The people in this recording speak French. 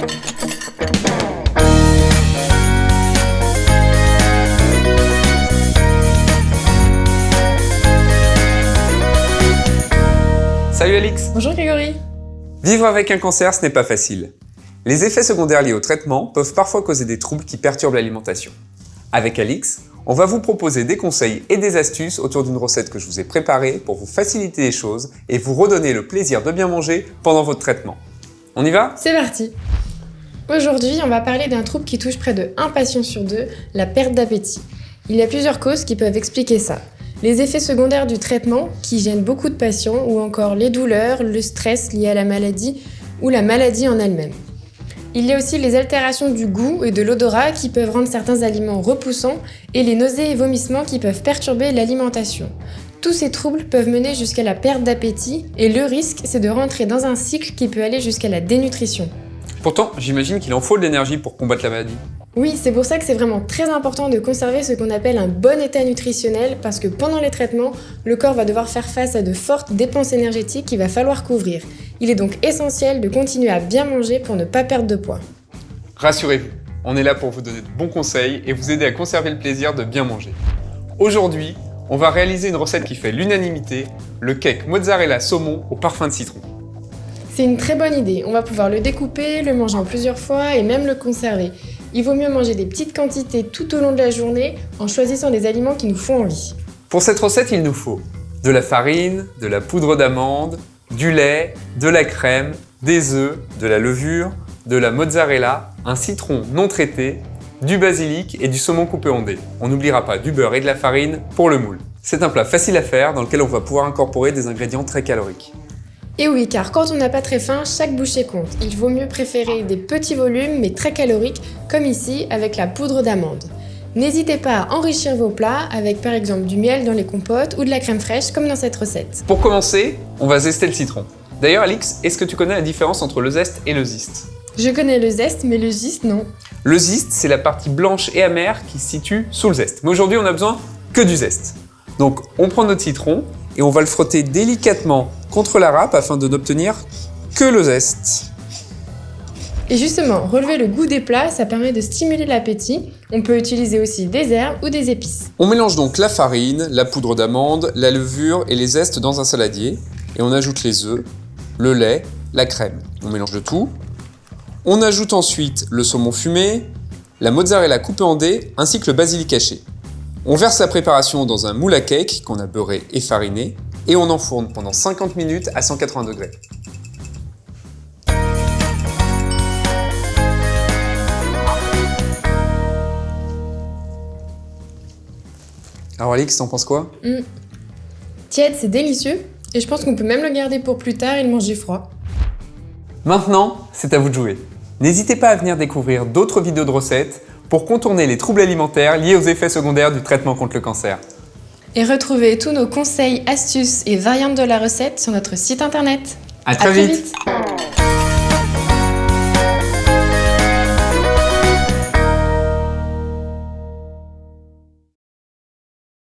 Salut Alix Bonjour Grégory Vivre avec un cancer, ce n'est pas facile. Les effets secondaires liés au traitement peuvent parfois causer des troubles qui perturbent l'alimentation. Avec Alix, on va vous proposer des conseils et des astuces autour d'une recette que je vous ai préparée pour vous faciliter les choses et vous redonner le plaisir de bien manger pendant votre traitement. On y va? C'est parti Aujourd'hui, on va parler d'un trouble qui touche près de 1 patient sur 2, la perte d'appétit. Il y a plusieurs causes qui peuvent expliquer ça. Les effets secondaires du traitement, qui gênent beaucoup de patients, ou encore les douleurs, le stress lié à la maladie, ou la maladie en elle-même. Il y a aussi les altérations du goût et de l'odorat qui peuvent rendre certains aliments repoussants, et les nausées et vomissements qui peuvent perturber l'alimentation. Tous ces troubles peuvent mener jusqu'à la perte d'appétit, et le risque, c'est de rentrer dans un cycle qui peut aller jusqu'à la dénutrition. Pourtant, j'imagine qu'il en faut de l'énergie pour combattre la maladie. Oui, c'est pour ça que c'est vraiment très important de conserver ce qu'on appelle un bon état nutritionnel parce que pendant les traitements, le corps va devoir faire face à de fortes dépenses énergétiques qu'il va falloir couvrir. Il est donc essentiel de continuer à bien manger pour ne pas perdre de poids. Rassurez-vous, on est là pour vous donner de bons conseils et vous aider à conserver le plaisir de bien manger. Aujourd'hui, on va réaliser une recette qui fait l'unanimité, le cake mozzarella saumon au parfum de citron. C'est une très bonne idée, on va pouvoir le découper, le manger en plusieurs fois et même le conserver. Il vaut mieux manger des petites quantités tout au long de la journée en choisissant des aliments qui nous font envie. Pour cette recette, il nous faut de la farine, de la poudre d'amande, du lait, de la crème, des œufs, de la levure, de la mozzarella, un citron non traité, du basilic et du saumon coupé en dés. On n'oubliera pas du beurre et de la farine pour le moule. C'est un plat facile à faire dans lequel on va pouvoir incorporer des ingrédients très caloriques. Et oui, car quand on n'a pas très faim, chaque bouchée compte. Il vaut mieux préférer des petits volumes mais très caloriques, comme ici avec la poudre d'amande. N'hésitez pas à enrichir vos plats avec par exemple du miel dans les compotes ou de la crème fraîche comme dans cette recette. Pour commencer, on va zester le citron. D'ailleurs Alix, est-ce que tu connais la différence entre le zeste et le ziste? Je connais le zeste, mais le ziste non. Le ziste, c'est la partie blanche et amère qui se situe sous le zeste. Mais aujourd'hui, on a besoin que du zeste. Donc on prend notre citron et on va le frotter délicatement contre la râpe afin de n'obtenir que le zeste. Et justement, relever le goût des plats, ça permet de stimuler l'appétit. On peut utiliser aussi des herbes ou des épices. On mélange donc la farine, la poudre d'amande, la levure et les zestes dans un saladier. Et on ajoute les œufs, le lait, la crème. On mélange le tout. On ajoute ensuite le saumon fumé, la mozzarella coupée en dés ainsi que le basilic haché. On verse la préparation dans un moule à cake qu'on a beurré et fariné et on enfourne pendant 50 minutes à 180 degrés. Alors Alix, t'en penses quoi? Mmh. Tiède, c'est délicieux et je pense qu'on peut même le garder pour plus tard et le manger froid. Maintenant, c'est à vous de jouer. N'hésitez pas à venir découvrir d'autres vidéos de recettes pour contourner les troubles alimentaires liés aux effets secondaires du traitement contre le cancer. Et retrouvez tous nos conseils, astuces et variantes de la recette sur notre site internet. À très, vite.